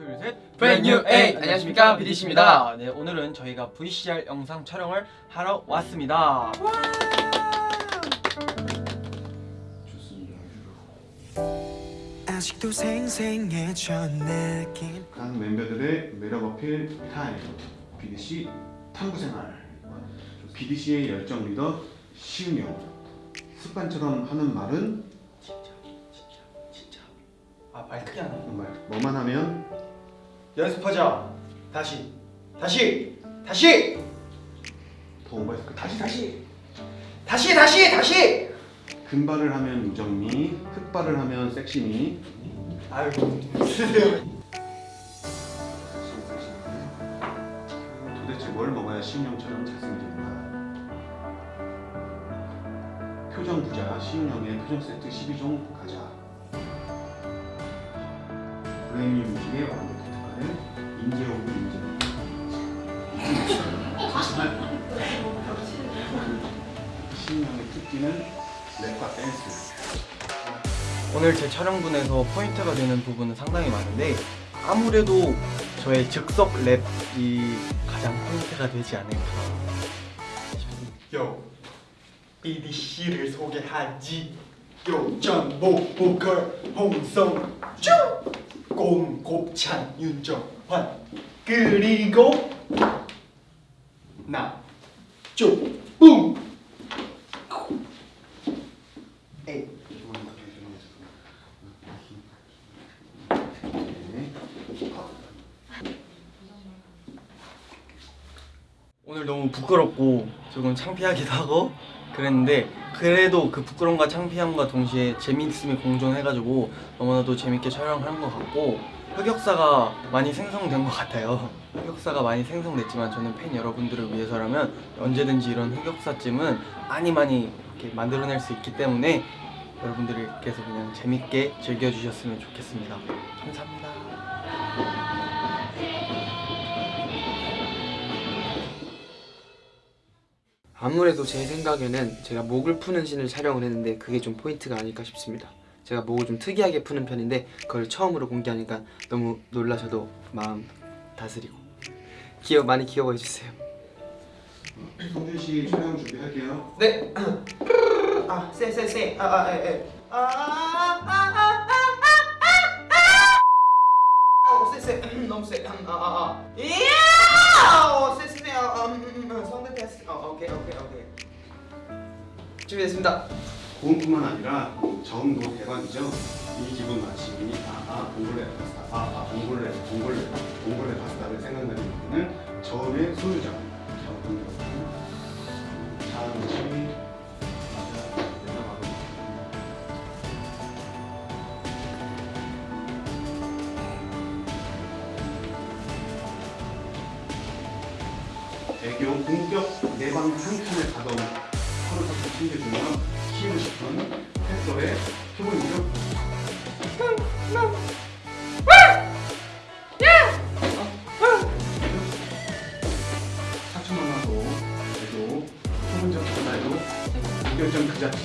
둘, 셋. Brand new A. 안녕하십니까, BDC 입니다. 네, 오늘은 저희가 VCR 영상 촬영을 하러 왔습니다. 아직도 생생해져 느낌 각 멤버들의 매력 어필 타임 BDC 탐구생활 BDC의 열정 리더 시은영 습관처럼 하는 말은 아, 말 크게 하네. 정말 뭐만 하면 연습하자. 다시. 다시. 다시. 더 오버했을 거 다시 다시 다시 다시 다시. 금발을 하면 유정미 흑발을 하면 섹시미 아이고. 도대체 뭘 먹어야 시은영처럼 잘생길까 표정 부자 시은영의 표정 세트 12종 가자 브랜뉴뮤직의 완벽히 특화된 인재 of 인재 시은영의 특기는 랩과 댄스 오늘 제 촬영분에서 포인트가 되는 부분은 상당히 많은데 아무래도 저의 즉석 랩이 가장 포인트가 되지 않을까 싶습니다. 요 BDC를 소개하지. 요 전복 보컬 홍성주 곰 곱찬 윤정환. 그리고 나. 쪼뿡 에이 오늘 너무 부끄럽고 조금 창피하기도 하고 그랬는데 그래도 그 부끄러움과 창피함과 동시에 재미있음이 공존해가지고 너무나도 재밌게 촬영한 것 같고 흑역사가 많이 생성된 것 같아요. 흑역사가 많이 생성됐지만 저는 팬 여러분들을 위해서라면 언제든지 이런 흑역사쯤은 많이 많이 이렇게 만들어낼 수 있기 때문에 여러분들께서 그냥 재밌게 즐겨주셨으면 좋겠습니다. 감사합니다 아무래도 제 생각에는 제가 목을 푸는 신을 촬영을 했는데 그게 좀 포인트가 아닐까 싶습니다. 제가 목을 좀 특이하게 푸는 편인데 그걸 처음으로 공개하니까 너무 놀라셔도 마음 다스리고 귀여 많이 귀여워해 주세요. 성준 씨 촬영 준비할게요. 네. 아, 쎄, 쎄, 쎄. 아, 아, 에, 에. 아, 아, 아, 아, 아, 아. 어, 쎄, 쎄. 너무 쎄. 아, 아, 아. 이야! 어, 쎄, 쎄. 어, 음, 음, 음. 어. 준비됐습니다. 고음뿐만 아니라 저음도 대박이죠. 이 기분 마치 아아 봉골레 파스타 아아 봉골레 봉골레 봉골레 파스타를 생각나는 부분은 저음의 소유자. 저음 잠시 애교 본격 내방 한 칸을 가던 하루살도 챙겨주며 키우고 싶은 팬서의 표본이죠. 전달도 무결점 그 자체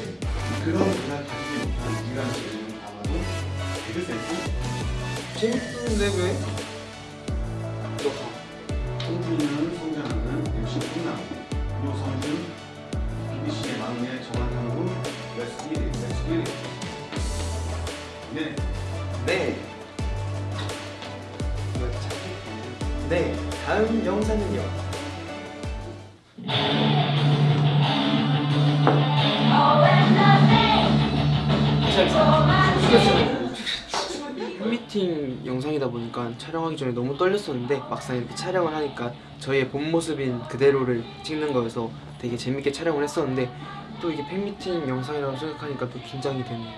그런 그가 가지지 못한 이러한 재능을 담아도 개그 센스 재밌는데 왜? MC 끝남 요성준 BBC의 막내 정한상구 Let's get it, let's get it 네, 네. 네. 다음 영상은요. 영상이다 보니까 촬영하기 전에 너무 떨렸었는데 막상 이렇게 촬영을 하니까 저희의 본 모습인 그대로를 찍는 거여서 되게 재밌게 촬영을 했었는데 또 이게 팬미팅 영상이라고 생각하니까 또 긴장이 되네요.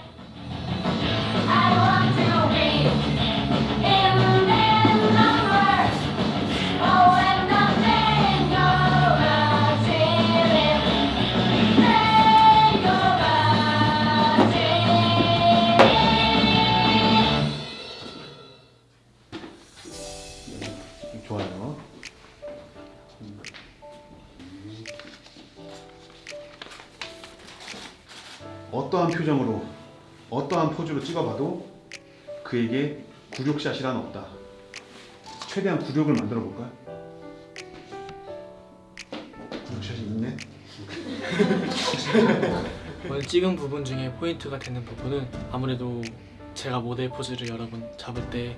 좋아요 어떠한 표정으로 어떠한 포즈로 찍어봐도 그에게 굴욕샷이란 없다 최대한 굴욕을 만들어 볼까요? 굴욕샷이 있네. 오늘 찍은 부분 중에 포인트가 되는 부분은 아무래도 제가 모델 포즈를 여러 번 잡을 때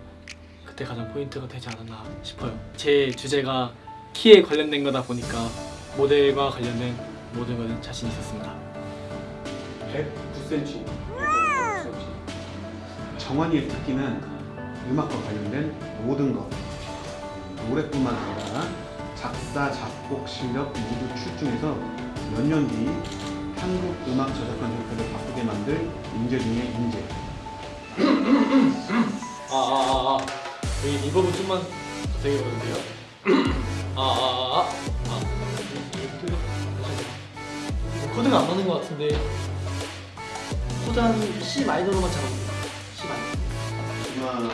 그때 가장 포인트가 되지 않았나 싶어요. 제 주제가 키에 관련된 거다 보니까 모델과 관련된 모든 것은 자신 있었습니다. 109cm. 정환이의 특기는 음악과 관련된 모든 것. 노래뿐만 아니라 작사, 작곡 실력 모두 출중해서 몇 년 뒤 한국 음악 저작권 협회를 바꾸게 만들 인재 중에 인재. 아아아 아, 아. 여기 reverb 좀만 더 되게 해도 돼요? 아아 아 아, 아. 코드가 안 맞는 것 같은데 코드 한 C minor로만 잡아볼게요 C minor 하나,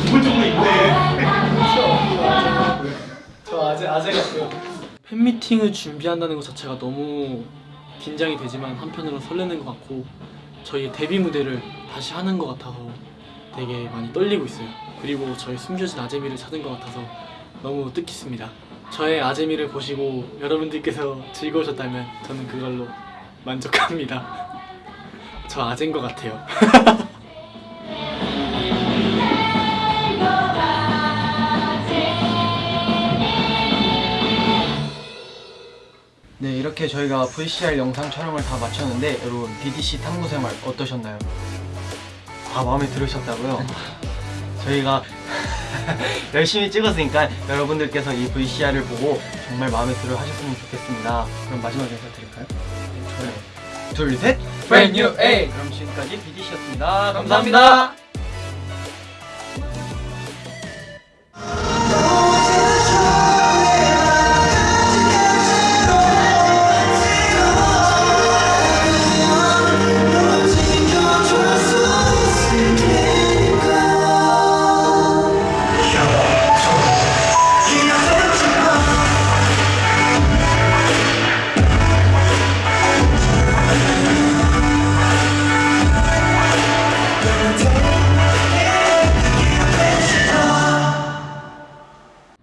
기본적으로 있네. 저 아재 아재 같아요. 팬미팅을 준비한다는 것 자체가 너무 긴장이 되지만 한편으로 설레는 것 같고 저희 데뷔 무대를 다시 하는 것 같아서 되게 많이 떨리고 있어요. 그리고 저희 숨겨진 아재미를 찾은 것 같아서 너무 뜻깊습니다. 저의 아재미를 보시고 여러분들께서 즐거우셨다면 저는 그걸로 만족합니다. 저 아재인 것 같아요. 이렇게 저희가 VCR 영상 촬영을 다 마쳤는데 여러분 BDC 탐구 생활 어떠셨나요? 아 마음에 들으셨다고요? 저희가 열심히 찍었으니까 여러분들께서 이 VCR을 보고 정말 마음에 들어 하셨으면 좋겠습니다 그럼 마지막 인사 드릴까요? 네. 둘셋 Brand new A. 그럼 지금까지 BDC였습니다 감사합니다.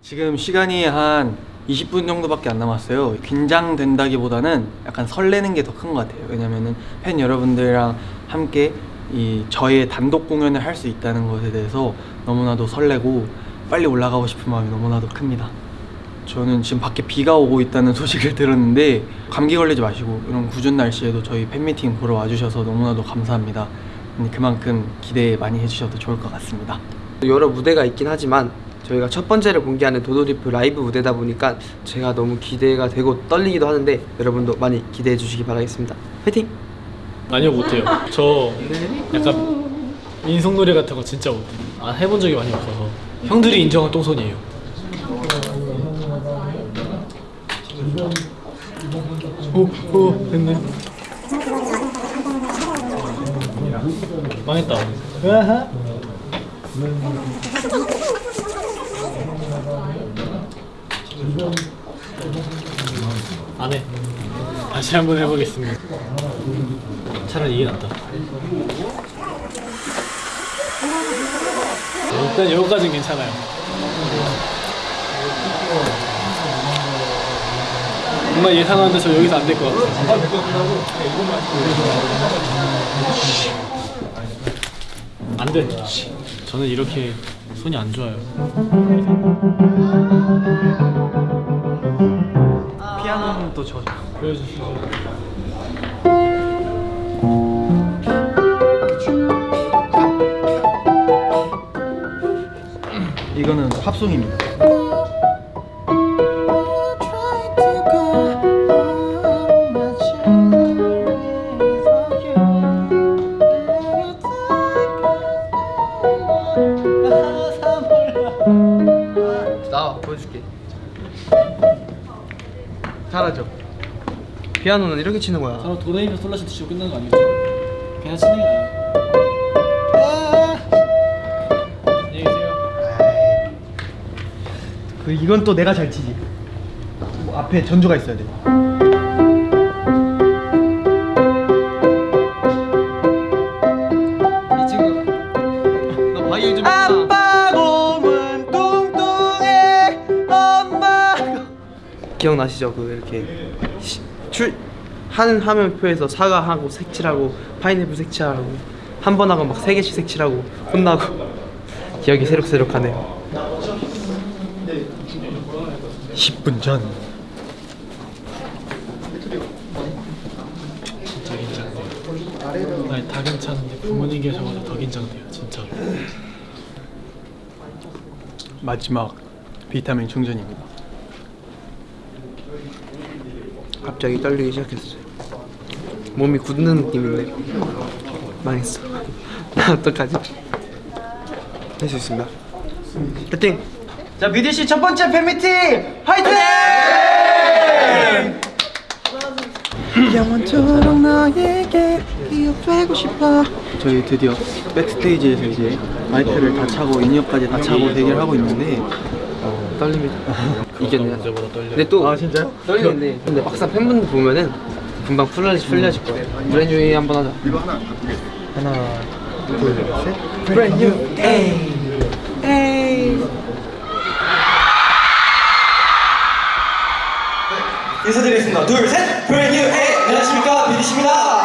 지금 시간이 한 20분 정도밖에 안 남았어요. 긴장된다기보다는 약간 설레는 게 더 큰 것 같아요. 왜냐면은 팬 여러분들이랑 함께 이 저의 단독 공연을 할 수 있다는 것에 대해서 너무나도 설레고 빨리 올라가고 싶은 마음이 너무나도 큽니다. 저는 지금 밖에 비가 오고 있다는 소식을 들었는데 감기 걸리지 마시고 이런 궂은 날씨에도 저희 팬미팅 보러 와주셔서 너무나도 감사합니다. 음, 그만큼 기대 많이 해주셔도 좋을 것 같습니다. 여러 무대가 있긴 하지만 저희가 첫 번째를 공개하는 도도리프 라이브 무대다 보니까 제가 너무 기대가 되고 떨리기도 하는데 여러분도 많이 기대해 주시기 바라겠습니다. 화이팅! 아니요 못해요. 저 약간 인성놀이 같은 거 진짜 못해요. 안 해본 적이 많이 없어서 형들이 인정한 똥손이에요. 오, 오, 됐네. 망했다. 안 해. 다시 한번 해보겠습니다. 차라리 이게 낫다. 일단 여기까지는 괜찮아요. 정말 예상하는데 저 여기서 안 될 것 같아요. 안 돼. 저는 이렇게 손이 안 좋아요. 이거는 팝송입니다. 나 보여줄게. 잘하죠. 피아노는 이렇게 치는 거야. 저는 도레미파 솔라시 치고 끝나는 거 아니겠죠? 그냥 치는 게 나아요. 이건 또 내가 잘 치지. 뭐 앞에 전주가 있어야 돼. 이 친구 너 방일 좀 아빠 곰은 뚱뚱해 엄마 기억나시죠? 그 이렇게 시- 출 하는 화면표에서 사과하고 색칠하고 파인애플 색칠하고 한 번 하고 막 세 개씩 색칠하고 혼나고 기억이 새록새록하네요. 10분 전 진짜 긴장돼요. 아니 다 괜찮은데 부모님 계셔가지고 더 긴장돼요 진짜로. 마지막 비타민 충전입니다. 갑자기 떨리기 시작했어요. 몸이 굳는 느낌인데 망했어. 나 어떡하지? 할 수 있습니다. 파이팅! 자 BDC 첫 번째 팬미팅 화이팅! 영원토록 너에게 기억되고 싶어 저희 드디어 backstage에서 이제 마이크를 다 차고 in-ear까지 다 차고 대기하고 있는데 떨립니다. 이겼네요. 근데 또 아, 진짜요? 떨리는데 근데 막상 팬분들 보면은 금방 풀려질 풀려질 거예요. Brand new 한번 하자. 하나 둘셋 Brand new 에이 인사드리겠습니다. 둘 셋! Brand new 에이 안녕하십니까 BDC입니다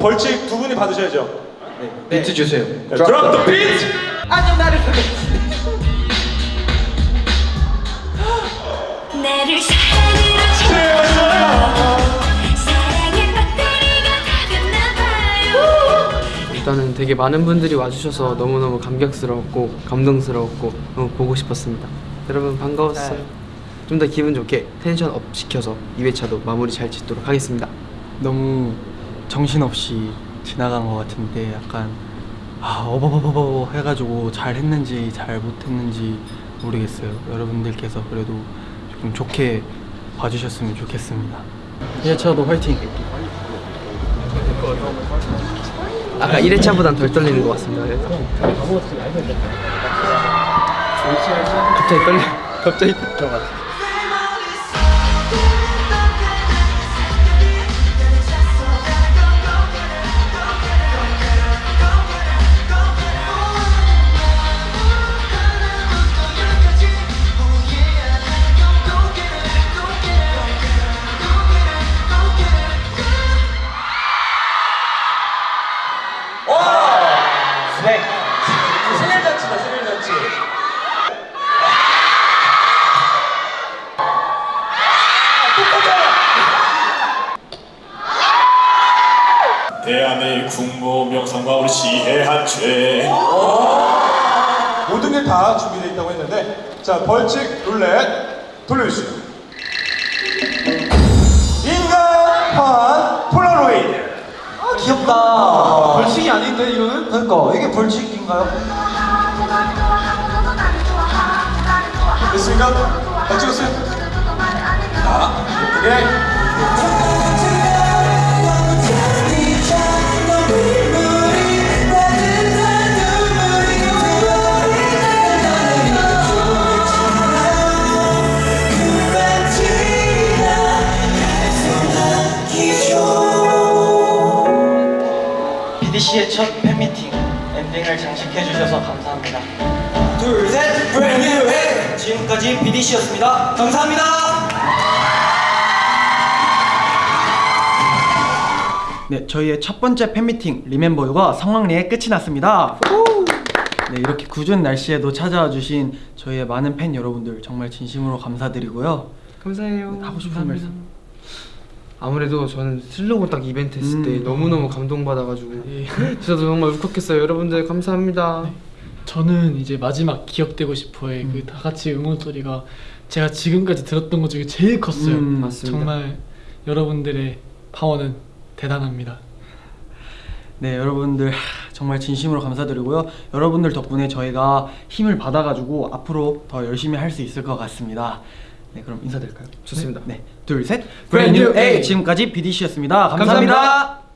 벌칙 두 분이 받으셔야죠. 비트 주세요. 네, drop the beat. 나를 사랑의 배터리가 다 됐나봐요 일단은 되게 많은 분들이 와주셔서 너무너무 감격스러웠고 감동스러웠고 너무 보고 싶었습니다. 여러분 반가웠어요. 좀 더 기분 좋게 tension up 시켜서 2회차도 마무리 잘 짓도록 하겠습니다. 너무 정신없이 지나간 것 같은데 약간 아 어버버버버 해가지고 잘 했는지 잘 못했는지 모르겠어요 여러분들께서 그래도 조금 좋게 봐주셨으면 좋겠습니다 1차도 화이팅 아까 1회차보단 덜 떨리는 것 같습니다. 그래서. 갑자기 떨려. 갑자기 들어갔 대한의 국모 명성과 우리 시해한 죄 모든 게 다 준비되어 있다고 했는데 자 벌칙 룰렛 돌려주시죠. 인간판 폴라로이드. 아 귀엽다 벌칙이 아닌데 이거는? 그러니까 이게 벌칙인가요? 됐습니까? 다 찍었어요? 자, 예쁘게. 감사합니다 둘셋 브랜뉴 해. 지금까지 BDC였습니다. 감사합니다. 네 저희의 첫 번째 팬미팅 리멤버유가 성황리에 끝이 났습니다. 네 이렇게 궂은 날씨에도 찾아와 주신 저희의 많은 팬 여러분들 정말 진심으로 감사드리고요. 감사해요. 하고 싶은 말씀. 아무래도 저는 슬로건 딱 이벤트 했을 음. 때 너무너무 감동받아가지고 예. 저도 정말 울컥했어요. 여러분들 감사합니다 저는 이제 마지막 기억되고 싶어의 그다 같이 응원 소리가 제가 지금까지 들었던 것 중에 제일 컸어요. 음, 맞습니다. 정말 여러분들의 파워는 대단합니다. 네 여러분들 하, 정말 진심으로 감사드리고요 여러분들 덕분에 저희가 힘을 받아가지고 앞으로 더 열심히 할 수 있을 것 같습니다 네 그럼 인사드릴까요? 좋습니다. 네 둘셋 Brand new 브랜뉴 A A. 지금까지 BDC였습니다 감사합니다. 감사합니다.